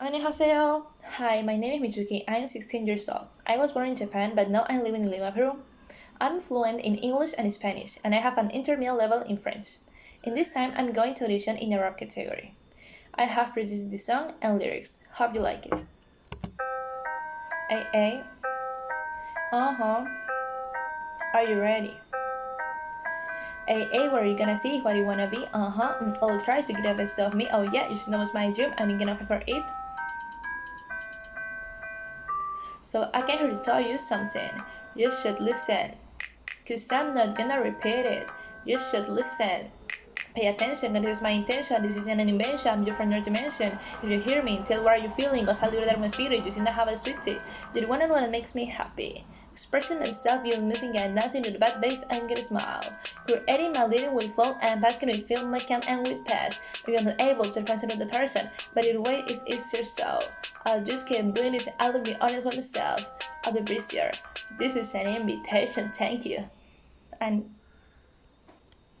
Annyeonghaseyo! Hi, my name is Mizuki. I am 16 years old. I was born in Japan, but now I live in Lima, Peru. I'm fluent in English and Spanish, and I have an intermediate level in French. In this time, I'm going to audition in a rap category. I have produced the song and lyrics. Hope you like it. Hey, hey. Uh-huh. Are you ready? Hey, what are you gonna see? What you wanna be? Uh-huh. Mm, I'll try to get the best of me. Oh yeah, you know it's my dream. I'm gonna fight for it. So I to tell you something. You should listen. Cause I'm not gonna repeat it. You should listen. Pay attention, cause this is my intention. This isn't an invention, I'm your friend your dimension. If you hear me, tell what are you feeling, cause I'll do that my spirit. You seem to have a sweet tea. Do you wanna know what makes me happy? Expressing myself, feeling missing and dancing to the bad bass and get a smile. Creating my living with flow and basking with film can and with past. Maybe I'm not able to consider the person, but either way it's easier so. I'll just keep doing this I'll be honest with myself. I'll be. This is an invitation, thank you. And